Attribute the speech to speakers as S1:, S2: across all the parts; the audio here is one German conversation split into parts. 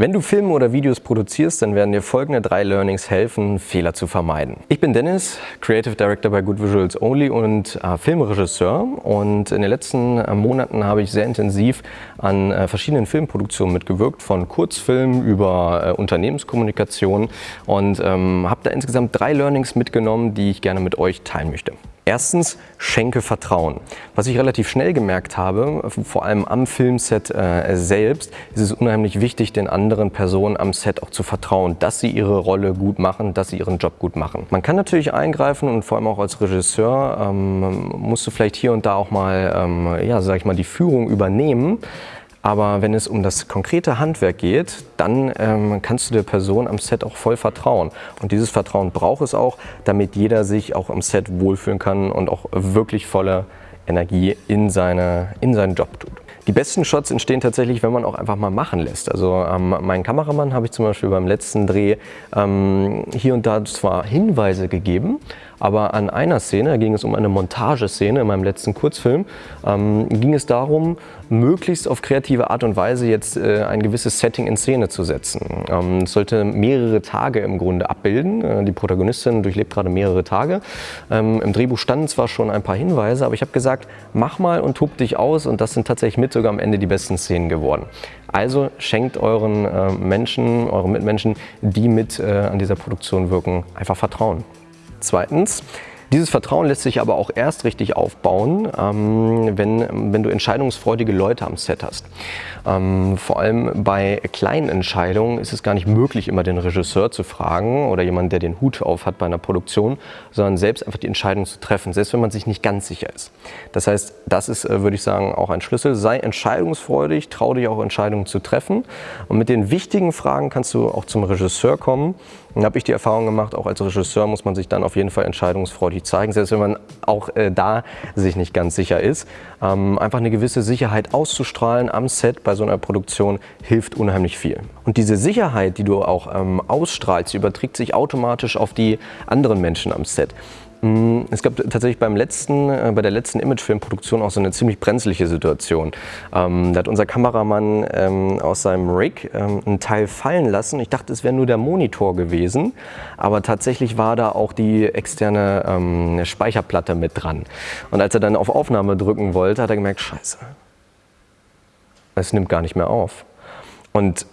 S1: Wenn du Filme oder Videos produzierst, dann werden dir folgende drei Learnings helfen, Fehler zu vermeiden. Ich bin Dennis, Creative Director bei Good Visuals Only und äh, Filmregisseur und in den letzten äh, Monaten habe ich sehr intensiv an äh, verschiedenen Filmproduktionen mitgewirkt, von Kurzfilmen über äh, Unternehmenskommunikation und ähm, habe da insgesamt drei Learnings mitgenommen, die ich gerne mit euch teilen möchte. Erstens, schenke Vertrauen. Was ich relativ schnell gemerkt habe, vor allem am Filmset äh, selbst, ist es unheimlich wichtig, den anderen Personen am Set auch zu vertrauen, dass sie ihre Rolle gut machen, dass sie ihren Job gut machen. Man kann natürlich eingreifen und vor allem auch als Regisseur ähm, musst du vielleicht hier und da auch mal, ähm, ja, sag ich mal, die Führung übernehmen. Aber wenn es um das konkrete Handwerk geht, dann ähm, kannst du der Person am Set auch voll vertrauen. Und dieses Vertrauen braucht es auch, damit jeder sich auch am Set wohlfühlen kann und auch wirklich voller Energie in, seine, in seinen Job tut. Die besten Shots entstehen tatsächlich, wenn man auch einfach mal machen lässt. Also ähm, meinen Kameramann habe ich zum Beispiel beim letzten Dreh ähm, hier und da zwar Hinweise gegeben, aber an einer Szene, da ging es um eine Montageszene in meinem letzten Kurzfilm, ähm, ging es darum, möglichst auf kreative Art und Weise jetzt äh, ein gewisses Setting in Szene zu setzen. Ähm, es sollte mehrere Tage im Grunde abbilden. Äh, die Protagonistin durchlebt gerade mehrere Tage. Ähm, Im Drehbuch standen zwar schon ein paar Hinweise, aber ich habe gesagt, mach mal und tob dich aus und das sind tatsächlich mit sogar am Ende die besten Szenen geworden. Also schenkt euren äh, Menschen, euren Mitmenschen, die mit äh, an dieser Produktion wirken, einfach Vertrauen. Zweitens, dieses Vertrauen lässt sich aber auch erst richtig aufbauen, ähm, wenn, wenn du entscheidungsfreudige Leute am Set hast. Ähm, vor allem bei kleinen Entscheidungen ist es gar nicht möglich, immer den Regisseur zu fragen oder jemanden, der den Hut auf hat bei einer Produktion, sondern selbst einfach die Entscheidung zu treffen, selbst wenn man sich nicht ganz sicher ist. Das heißt, das ist, äh, würde ich sagen, auch ein Schlüssel. Sei entscheidungsfreudig, trau dich auch Entscheidungen zu treffen. Und mit den wichtigen Fragen kannst du auch zum Regisseur kommen. Dann habe ich die Erfahrung gemacht, auch als Regisseur muss man sich dann auf jeden Fall entscheidungsfreudig zeigen, selbst wenn man auch äh, da sich nicht ganz sicher ist. Ähm, einfach eine gewisse Sicherheit auszustrahlen am Set bei so einer Produktion hilft unheimlich viel. Und diese Sicherheit, die du auch ähm, ausstrahlst, überträgt sich automatisch auf die anderen Menschen am Set. Mm, es gab tatsächlich beim letzten, äh, bei der letzten Imagefilmproduktion auch so eine ziemlich brenzliche Situation. Ähm, da hat unser Kameramann ähm, aus seinem Rig ähm, einen Teil fallen lassen. Ich dachte, es wäre nur der Monitor gewesen, aber tatsächlich war da auch die externe ähm, Speicherplatte mit dran. Und als er dann auf Aufnahme drücken wollte, hat er gemerkt, scheiße, es nimmt gar nicht mehr auf. Und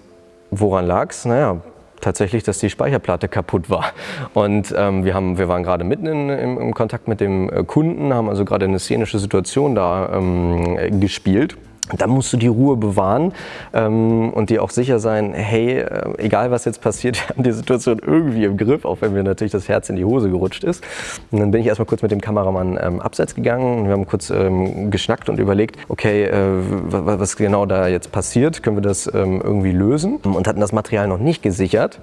S1: woran lag es? Naja, tatsächlich, dass die Speicherplatte kaputt war. Und ähm, wir, haben, wir waren gerade mitten in, im, im, Kontakt mit dem äh, Kunden, haben also gerade eine szenische Situation da ähm, gespielt. Da musst du die Ruhe bewahren ähm, und dir auch sicher sein, hey, äh, egal was jetzt passiert, wir haben die Situation irgendwie im Griff, auch wenn mir natürlich das Herz in die Hose gerutscht ist. Und dann bin ich erstmal kurz mit dem Kameramann ähm, abseits gegangen und wir haben kurz ähm, geschnackt und überlegt, okay, äh, was genau da jetzt passiert, können wir das ähm, irgendwie lösen und hatten das Material noch nicht gesichert.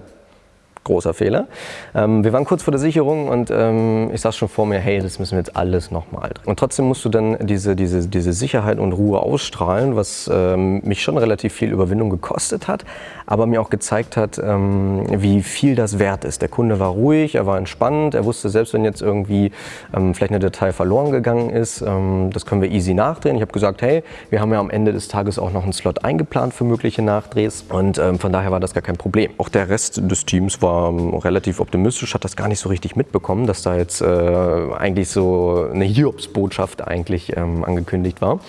S1: Großer Fehler. Ähm, wir waren kurz vor der Sicherung und ähm, ich saß schon vor mir, hey, das müssen wir jetzt alles nochmal drehen. Und trotzdem musst du dann diese, diese, diese Sicherheit und Ruhe ausstrahlen, was ähm, mich schon relativ viel Überwindung gekostet hat, aber mir auch gezeigt hat, ähm, wie viel das wert ist. Der Kunde war ruhig, er war entspannt, er wusste, selbst wenn jetzt irgendwie ähm, vielleicht eine Datei verloren gegangen ist, ähm, das können wir easy nachdrehen. Ich habe gesagt, hey, wir haben ja am Ende des Tages auch noch einen Slot eingeplant für mögliche Nachdrehs und von daher war das gar kein Problem. Auch der Rest des Teams war war ähm, relativ optimistisch, hat das gar nicht so richtig mitbekommen, dass da jetzt äh, eigentlich so eine Hiobsbotschaft eigentlich ähm, angekündigt war.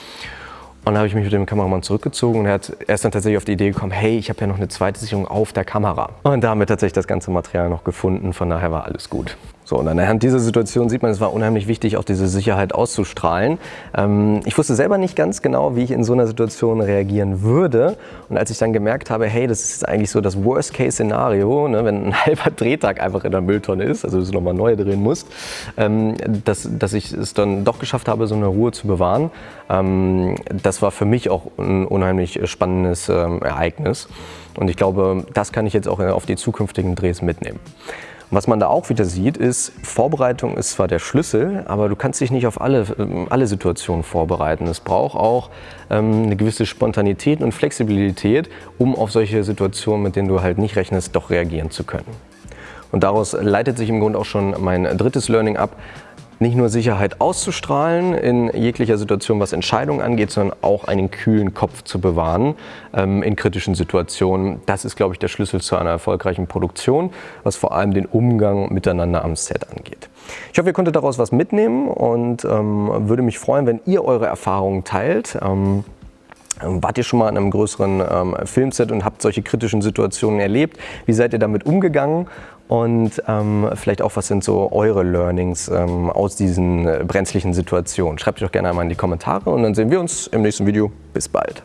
S1: Und dann habe ich mich mit dem Kameramann zurückgezogen und er, hat, er ist dann tatsächlich auf die Idee gekommen, hey, ich habe ja noch eine zweite Sicherung auf der Kamera. Und damit tatsächlich das ganze Material noch gefunden, von daher war alles gut. So, und anhand dieser Situation sieht man, es war unheimlich wichtig, auch diese Sicherheit auszustrahlen. Ähm, ich wusste selber nicht ganz genau, wie ich in so einer Situation reagieren würde. Und als ich dann gemerkt habe, hey, das ist eigentlich so das Worst-Case-Szenario, ne, wenn ein halber Drehtag einfach in der Mülltonne ist, also du nochmal neu drehen musst, ähm, dass, dass ich es dann doch geschafft habe, so eine Ruhe zu bewahren. Ähm, das war für mich auch ein unheimlich spannendes ähm, Ereignis. Und ich glaube, das kann ich jetzt auch auf die zukünftigen Drehs mitnehmen. Was man da auch wieder sieht, ist, Vorbereitung ist zwar der Schlüssel, aber du kannst dich nicht auf alle, ähm, alle Situationen vorbereiten. Es braucht auch ähm, eine gewisse Spontanität und Flexibilität, um auf solche Situationen, mit denen du halt nicht rechnest, doch reagieren zu können. Und daraus leitet sich im Grunde auch schon mein drittes Learning ab. Nicht nur Sicherheit auszustrahlen in jeglicher Situation, was Entscheidungen angeht, sondern auch einen kühlen Kopf zu bewahren ähm, in kritischen Situationen. Das ist, glaube ich, der Schlüssel zu einer erfolgreichen Produktion, was vor allem den Umgang miteinander am Set angeht. Ich hoffe, ihr konntet daraus was mitnehmen und ähm, würde mich freuen, wenn ihr eure Erfahrungen teilt. Ähm, Wart ihr schon mal in einem größeren ähm, Filmset und habt solche kritischen Situationen erlebt? Wie seid ihr damit umgegangen? Und ähm, vielleicht auch, was sind so eure Learnings ähm, aus diesen äh, brenzlichen Situationen? Schreibt doch gerne einmal in die Kommentare und dann sehen wir uns im nächsten Video. Bis bald.